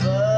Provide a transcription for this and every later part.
was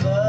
love.